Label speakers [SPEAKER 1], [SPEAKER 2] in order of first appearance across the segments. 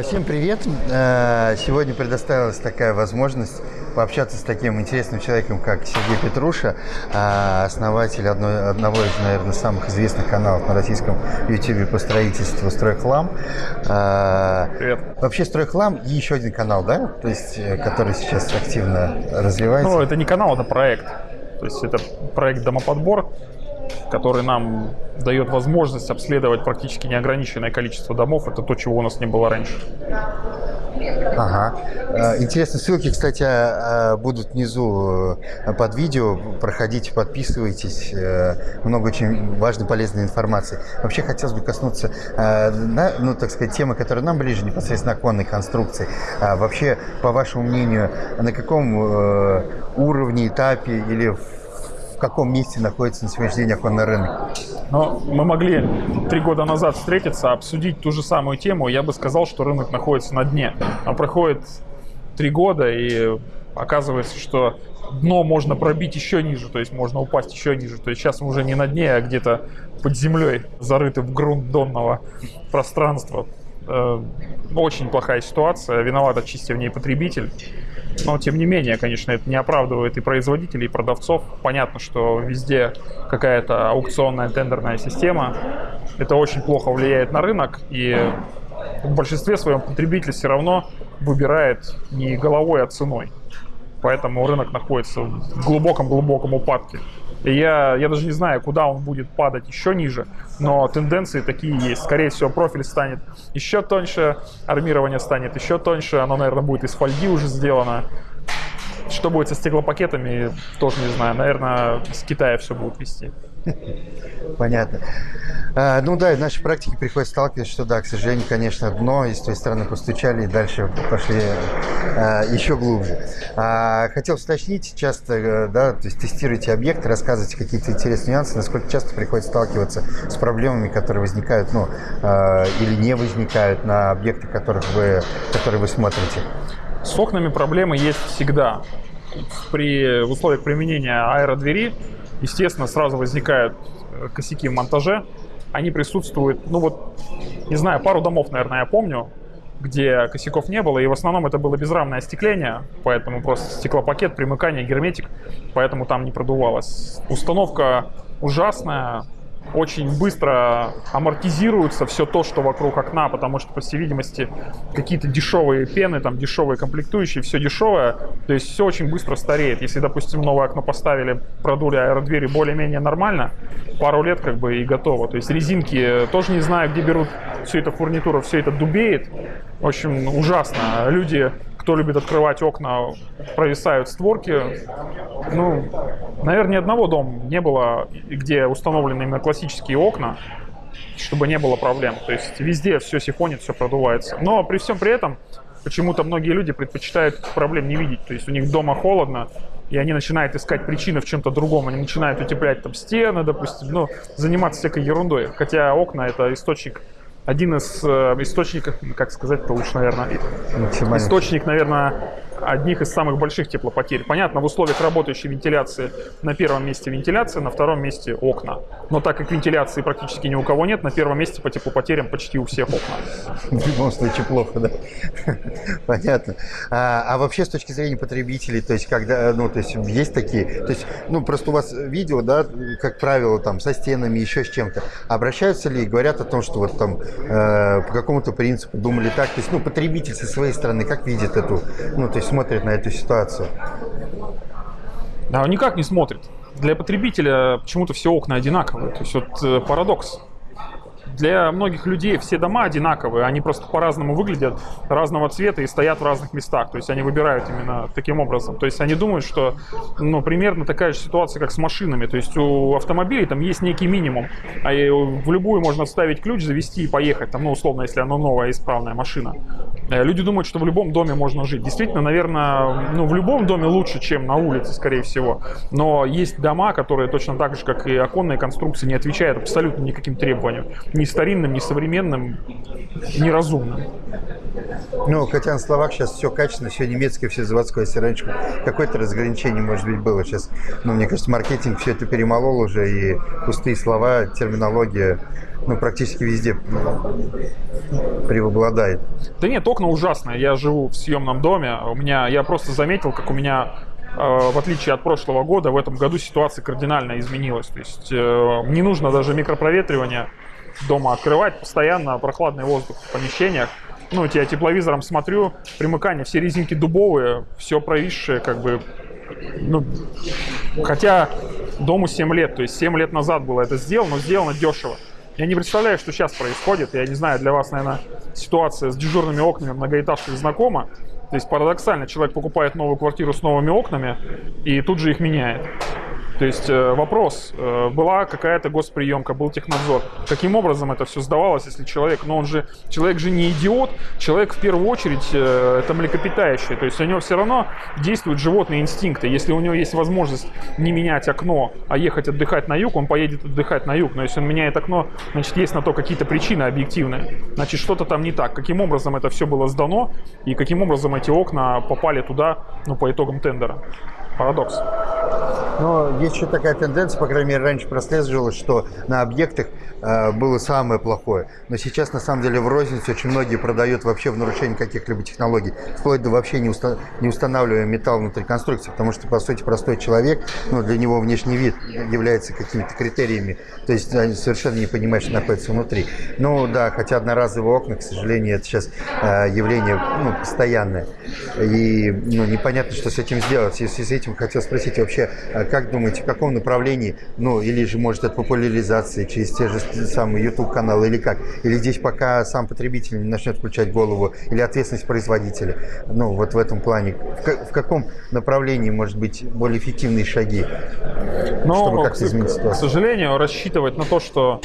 [SPEAKER 1] А, Всем привет! А, Сегодня предоставилась такая возможность пообщаться с таким интересным человеком, как Сергей Петруша, а, основатель одной, одного из, наверное, самых известных каналов на российском YouTube по строительству «Стройхлам». А,
[SPEAKER 2] Привет.
[SPEAKER 1] Вообще «Стройхлам» и еще один канал, да? То есть, э, который сейчас активно развивается.
[SPEAKER 2] Ну, это не канал, это проект. То есть это проект «Домоподбор», который нам дает возможность обследовать практически неограниченное количество домов. Это то, чего у нас не было раньше.
[SPEAKER 1] Ага. Э, Интересно, ссылки, кстати, э, будут внизу э, под видео. Проходите, подписывайтесь. Много очень важной, полезной информации. Вообще хотелось бы коснуться, ну, так сказать, темы, которая нам ближе, непосредственно оконной конструкции. А Вообще, по вашему мнению, на каком уровне, этапе или в каком месте находится на сегодняшний день оконный рынок?
[SPEAKER 2] Но мы могли три года назад встретиться, обсудить ту же самую тему. Я бы сказал, что рынок находится на дне. А проходит три года, и оказывается, что дно можно пробить еще ниже, то есть можно упасть еще ниже. То есть сейчас мы уже не на дне, а где-то под землей, зарыты в грунт донного пространства. Э, Очень плохая ситуация, виноват отчасти в ней потребитель. Но, тем не менее, конечно, это не оправдывает и производителей, и продавцов. Понятно, что везде какая-то аукционная тендерная система. Это очень плохо влияет на рынок, и в большинстве своем потребитель все равно выбирает не головой, а ценой. Поэтому рынок находится в глубоком-глубоком упадке. Я, я даже не знаю, куда он будет падать еще ниже, но тенденции такие есть. Скорее всего, профиль станет еще тоньше, армирование станет еще тоньше, оно, наверное, будет из фольги уже сделано. Что будет со стеклопакетами, тоже не знаю. Наверное, с Китая все будут вести.
[SPEAKER 1] Понятно. А, ну да, в нашей практике приходится сталкиваться, что да, к сожалению, конечно, дно, и с той стороны постучали, и дальше пошли а, еще глубже. А, хотел уточнить, часто, э, да, то есть тестируете объекты, рассказываете какие-то интересные нюансы, насколько часто приходится сталкиваться с проблемами, которые возникают, ну, а, или не возникают на объектах, которых вы, которые вы смотрите.
[SPEAKER 2] С окнами проблемы есть всегда. При в условиях применения аэродвери, естественно, сразу возникают э, косяки в монтаже. Они присутствуют, ну вот, не знаю, пару домов, наверное, я помню, где косяков не было, и в основном это было безрамное остекление, поэтому просто стеклопакет, примыкание, герметик, поэтому там не продувалось. Установка ужасная, очень быстро амортизируется все то, что вокруг окна, потому что, по всей видимости, какие-то дешевые пены, там дешевые комплектующие, все дешевое, то есть все очень быстро стареет. Если, допустим, новое окно поставили, продули аэродвери более-менее нормально, пару лет как бы и готово. То есть резинки тоже не знаю, где берут всю эту фурнитуру, все это дубеет. В общем, ужасно. Люди кто любит открывать окна, провисают створки. Ну, наверное, ни одного дома не было, где установлены именно классические окна, чтобы не было проблем. То есть везде все сифонит, все продувается. Но при всем при этом почему-то многие люди предпочитают проблем не видеть. То есть у них дома холодно, и они начинают искать причины в чем-то другом. Они начинают утеплять там стены, допустим, ну, заниматься всякой ерундой. Хотя окна это источник один из э, источников, как сказать-то лучше, наверное,
[SPEAKER 1] Максимально.
[SPEAKER 2] источник, наверное, одних из самых больших теплопотерь. Понятно, в условиях работающей вентиляции на первом месте вентиляция, на втором месте окна. Но так как вентиляции практически ни у кого нет, на первом месте по теплопотерям почти у всех окна.
[SPEAKER 1] В любом случае плохо, да. Понятно. А, а вообще с точки зрения потребителей, то есть когда, ну, то есть есть такие, то есть, ну, просто у вас видео, да, как правило, там, со стенами, еще с чем-то. Обращаются ли и говорят о том, что вот там э, по какому-то принципу думали так, то есть, ну, потребитель со своей стороны как видит эту, ну, то есть смотрит на эту ситуацию?
[SPEAKER 2] Да, он никак не смотрит. Для потребителя почему-то все окна одинаковые. То есть вот э, парадокс. Для многих людей все дома одинаковые, они просто по-разному выглядят, разного цвета и стоят в разных местах. То есть они выбирают именно таким образом. То есть они думают, что ну, примерно такая же ситуация, как с машинами. То есть у автомобилей там есть некий минимум, а и в любую можно вставить ключ, завести и поехать. Там, ну, условно, если она новая, исправная машина. Э, Люди думают, что в любом доме можно жить. Действительно, наверное, ну, в любом доме лучше, чем на улице, скорее всего. Но есть дома, которые точно так же, как и оконные конструкции, не отвечают абсолютно никаким требованиям. Ни старинным, ни современным, ни разумным.
[SPEAKER 1] Ну, хотя на словах сейчас все качественно, все немецкое, все заводское. Если раньше какое-то разграничение, может быть, было, сейчас, ну, мне кажется, маркетинг все это перемолол уже, и пустые слова, терминология, ну, практически везде преобладает.
[SPEAKER 2] Да нет, окна ужасные. Я живу в съемном доме. У меня, я просто заметил, как у меня э, в отличие от прошлого года, в этом году ситуация кардинально изменилась. То есть э, не нужно даже микропроветривание дома открывать, постоянно прохладный воздух в помещениях. Ну, я тепловизором смотрю, примыкания, все резинки дубовые, все провисшее, как бы, ну, хотя дому 7 лет, то есть 7 лет назад было это сделано, но сделано дешево. Я не представляю, что сейчас происходит. Я не знаю, для вас, наверное, ситуация с дежурными окнами многоэтажных знакома. То есть парадоксально, человек покупает новую квартиру с новыми окнами и тут же их меняет. То есть э, вопрос, э, была какая-то госприемка, был технадзор. Каким образом это все сдавалось, если человек, но он же, человек же не идиот, человек в первую очередь э, это млекопитающее. То есть у него все равно действуют животные инстинкты. Если у него есть возможность не менять окно, а ехать отдыхать на юг, он поедет отдыхать на юг. Но если он меняет окно, значит есть на то какие-то причины объективные. Значит что-то там не так. Каким образом это все было сдано и каким образом эти окна попали туда, ну, по итогам тендера. Парадокс.
[SPEAKER 1] Но есть еще такая тенденция, по крайней мере, раньше прослеживалось, что на объектах э, было самое плохое. Но сейчас, на самом деле, в рознице очень многие продают вообще в нарушении каких-либо технологий, вплоть до вообще не, уста не устанавливая металл внутри конструкции, потому что, по сути, простой человек, ну, для него внешний вид является какими-то критериями, то есть они совершенно не понимают, что находится внутри. Ну, да, хотя одноразовые окна, к сожалению, это сейчас э, явление ну, постоянное. И ну, непонятно, что с этим сделать. Связи с этим хотел спросить вообще, э, как думаете, в каком направлении, ну, или же, может, от популяризации через те же самые YouTube-каналы, или как? Или здесь пока сам потребитель не начнет включать голову, или ответственность производителя? Ну, вот в этом плане. В, в каком направлении, может быть, более эффективные шаги,
[SPEAKER 2] Но, чтобы как-то изменить ситуацию? К сожалению, рассчитывать на то, что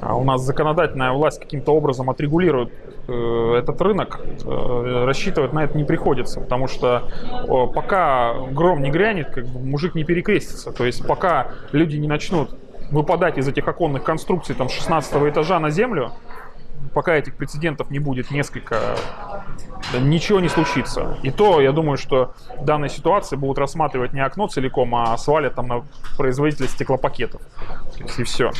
[SPEAKER 2] а, у нас законодательная власть каким-то образом отрегулирует этот рынок, э, рассчитывать на это не приходится, потому что э, пока гром не грянет, как бы мужик не перекрестится. То есть пока люди не начнут выпадать из этих оконных конструкций там 16 этажа на землю, пока этих прецедентов не будет несколько, ничего не случится. И то, я думаю, что в данной ситуации будут рассматривать не окно целиком, а свалят там на производителя стеклопакетов. И все.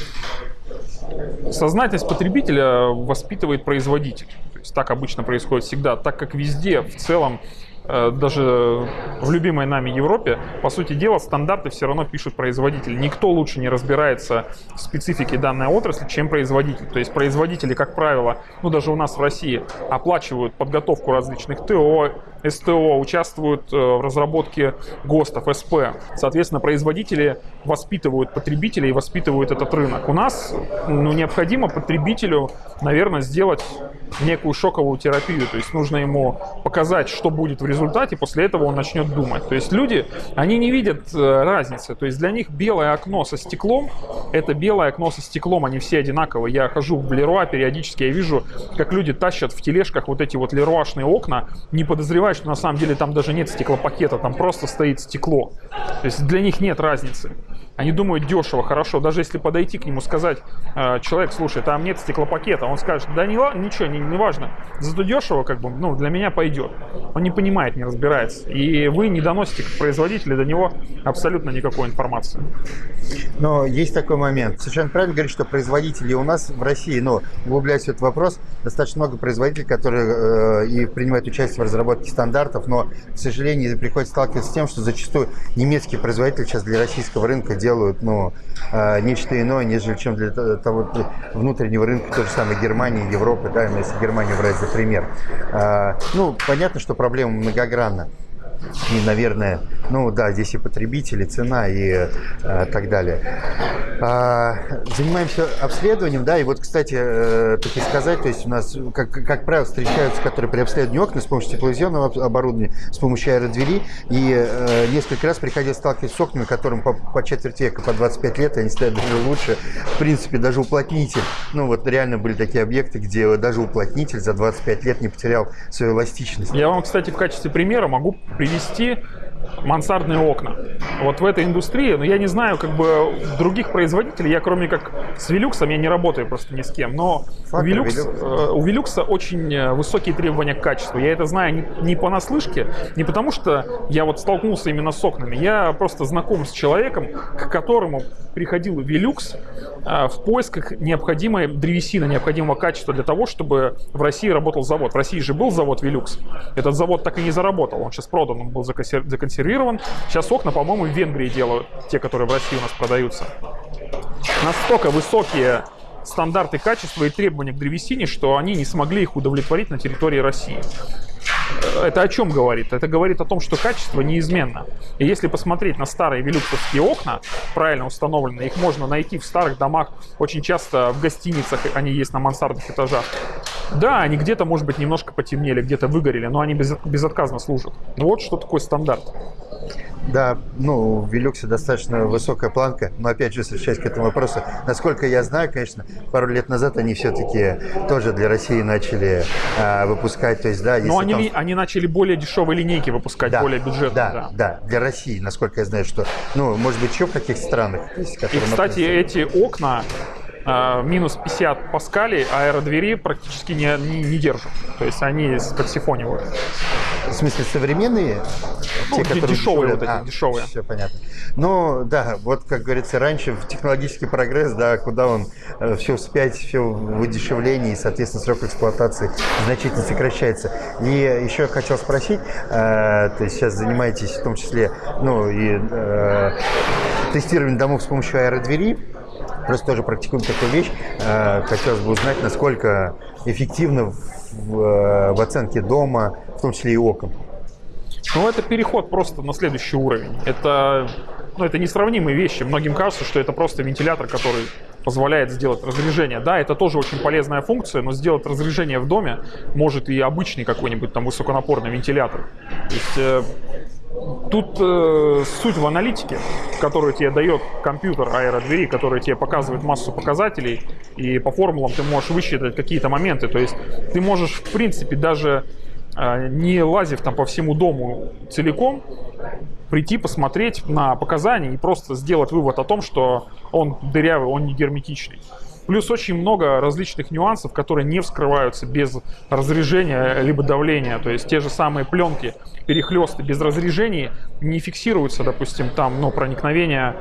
[SPEAKER 2] Сознательность потребителя воспитывает производитель. То есть так обычно происходит всегда, так как везде в целом Э, даже в любимой нами Европе, по сути дела, стандарты все равно пишут производители. Никто лучше не разбирается в специфике данной отрасли, чем производитель. То есть производители, как правило, ну даже у нас в России, оплачивают подготовку различных ТО, СТО, участвуют э, в разработке ГОСТов, СП. Соответственно, производители воспитывают потребителей и воспитывают этот рынок. У нас ну, необходимо потребителю, наверное, сделать некую шоковую терапию. То есть нужно ему показать, что будет в результате после этого он начнет думать. То есть люди, они не видят э, разницы. То есть для них белое окно со стеклом, это белое окно со стеклом, они все одинаковые. Я хожу в Леруа, периодически я вижу, как люди тащат в тележках вот эти вот леруашные окна, не подозревая, что на самом деле там даже нет стеклопакета, там просто стоит стекло. То есть для них нет разницы. Они думают дешево, хорошо. Даже если подойти к нему, сказать, э, человек, слушай, там нет стеклопакета, он скажет, да не, ничего, не, не важно. Зато дешево, как бы, ну, для меня пойдет. Он не понимает, не разбирается. И вы не доносите к производителю до него абсолютно никакой информации.
[SPEAKER 1] Но есть такой момент. Совершенно правильно говорить, что производители у нас в России, ну, углубляясь в этот вопрос, достаточно много производителей, которые э, и принимают участие в разработке стандартов, но, к сожалению, приходится сталкиваться с тем, что зачастую немецкие производители сейчас для российского рынка делают ну, э, нечто иное, нежели чем для того внутреннего рынка, той же самой Германии, Европы, да, если Германию брать за пример. Э, ну, понятно, что проблема многогранна и, наверное, ну да, здесь и потребители, цена и э, так далее. А, занимаемся обследованием, да, и вот, кстати, э, так и сказать, то есть у нас, как, как правило, встречаются, которые при обследовании окна с помощью тепловизионного оборудования, с помощью аэродвери, и э, несколько раз приходилось сталкиваться с окнами, которым по, по четверть века, по 25 лет, они стоят даже лучше, в принципе, даже уплотнитель, ну вот реально были такие объекты, где даже уплотнитель за 25 лет не потерял свою эластичность.
[SPEAKER 2] Я вам, кстати, в качестве примера могу привести мансардные окна. Вот в этой индустрии, но ну, я не знаю, как бы других производителей, я кроме как с Велюксом, я не работаю просто ни с кем, но у, Велюкс, э, у Велюкса очень э, высокие требования к качеству. Я это знаю не, не понаслышке, не потому что я вот столкнулся именно с окнами, я просто знаком с человеком, к которому приходил Велюкс э, в поисках необходимой древесины, необходимого качества для того, чтобы в России работал завод. В России же был завод Велюкс. Этот завод так и не заработал, он сейчас продан, он был законсервирован консервирован. Сейчас окна, по-моему, в Венгрии делают, те, которые в России у нас продаются. Настолько высокие стандарты качества и требования к древесине, что они не смогли их удовлетворить на территории России. Это о чем говорит? Это говорит о том, что качество неизменно. И если посмотреть на старые велюксовские окна, правильно установленные, их можно найти в старых домах, очень часто в гостиницах они есть на мансардных этажах. Да, они где-то, может быть, немножко потемнели, где-то выгорели, но они без, безотказно служат. Ну вот что такое стандарт.
[SPEAKER 1] Да, ну, в Велюксе достаточно высокая планка, но опять же, возвращаясь к этому вопросу, насколько я знаю, конечно, пару лет назад они все-таки тоже для России начали а, выпускать, то есть, да,
[SPEAKER 2] Но они, там... они начали более дешевые линейки выпускать, да, более бюджетные.
[SPEAKER 1] Да, да, да, для России, насколько я знаю, что, ну, может быть, еще в каких странах.
[SPEAKER 2] Есть, И, кстати, эти окна, а, минус 50 паскалей аэродвери практически не, не, не держат. То есть они подсифонивают.
[SPEAKER 1] В смысле, современные?
[SPEAKER 2] Ну, те, которые дешевые, вот эти, а, дешевые.
[SPEAKER 1] Все понятно. Ну, да, вот, как говорится, раньше в технологический прогресс, да, куда он э, все успеть, все в удешевлении, и, соответственно, срок эксплуатации значительно сокращается. И еще хотел спросить, э, то есть сейчас занимаетесь в том числе, ну, и э, тестированием домов с помощью аэродвери, Просто тоже практикуем такую вещь. Э, хотелось бы узнать, насколько эффективно в, э, в оценке дома, в том числе и окон.
[SPEAKER 2] Ну, это переход просто на следующий уровень. Это, ну, это несравнимые вещи. Многим кажется, что это просто вентилятор, который позволяет сделать разряжение. Да, это тоже очень полезная функция, но сделать разряжение в доме может и обычный какой-нибудь там высоконапорный вентилятор. То есть э, Тут э, суть в аналитике, которую тебе дает компьютер аэродвери, который тебе показывает массу показателей, и по формулам ты можешь высчитать какие-то моменты. То есть ты можешь, в принципе, даже э, не лазив там по всему дому целиком, прийти посмотреть на показания и просто сделать вывод о том, что он дырявый, он не герметичный. Плюс очень много различных нюансов, которые не вскрываются без разрежения либо давления. То есть те же самые пленки, перехлесты без разрежений не фиксируются, допустим, там ну, проникновение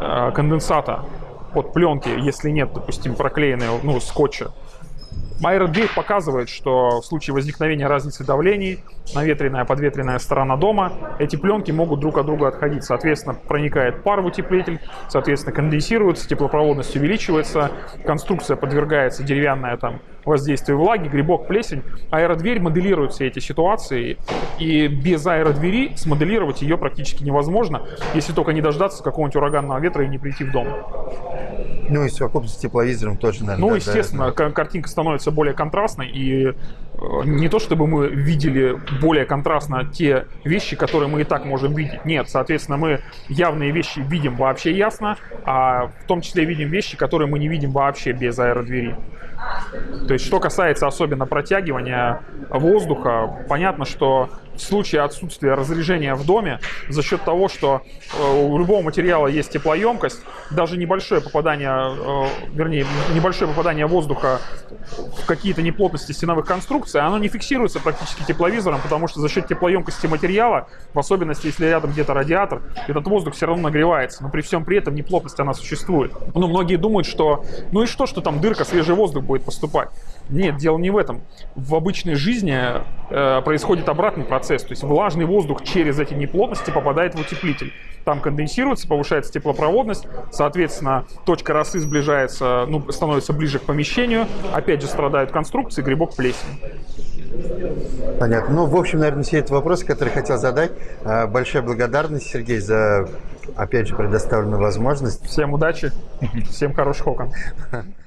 [SPEAKER 2] э, конденсата под пленки, если нет, допустим, проклеенной ну, скотча. Аэродверь показывает, что в случае возникновения разницы давлений, наветренная, подветренная сторона дома, эти пленки могут друг от друга отходить. Соответственно, проникает пар в утеплитель, соответственно, конденсируется, теплопроводность увеличивается, конструкция подвергается деревянная там воздействию влаги, грибок, плесень. Аэродверь моделирует все эти ситуации, и без аэродвери смоделировать ее практически невозможно, если только не дождаться какого-нибудь ураганного ветра и не прийти в дом.
[SPEAKER 1] Ну и совокупность с тепловизором тоже, наверное.
[SPEAKER 2] Ну, да, естественно, да. картинка становится более контрастной, и э, не то чтобы мы видели более контрастно те вещи, которые мы и так можем видеть. Нет, соответственно, мы явные вещи видим вообще ясно, а в том числе видим вещи, которые мы не видим вообще без аэродвери. То есть, что касается особенно протягивания воздуха, понятно, что в случае отсутствия разрежения в доме, за счет того, что э, у любого материала есть теплоемкость, даже небольшое попадание, э, вернее, небольшое попадание воздуха какие-то неплотности стеновых конструкций, оно не фиксируется практически тепловизором, потому что за счет теплоемкости материала, в особенности, если рядом где-то радиатор, этот воздух все равно нагревается, но при всем при этом неплотность она существует. Ну, многие думают, что ну и что, что там дырка, свежий воздух будет поступать. Нет, дело не в этом. В обычной жизни э, происходит обратный процесс. То есть влажный воздух через эти неплотности попадает в утеплитель. Там конденсируется, повышается теплопроводность, соответственно, точка росы сближается, ну, становится ближе к помещению. Опять же страдают конструкции, грибок плесень.
[SPEAKER 1] Понятно. Ну, в общем, наверное, все эти вопросы, которые хотел задать. Э, большая благодарность, Сергей, за, опять же, предоставленную возможность.
[SPEAKER 2] Всем удачи, всем хороших окон.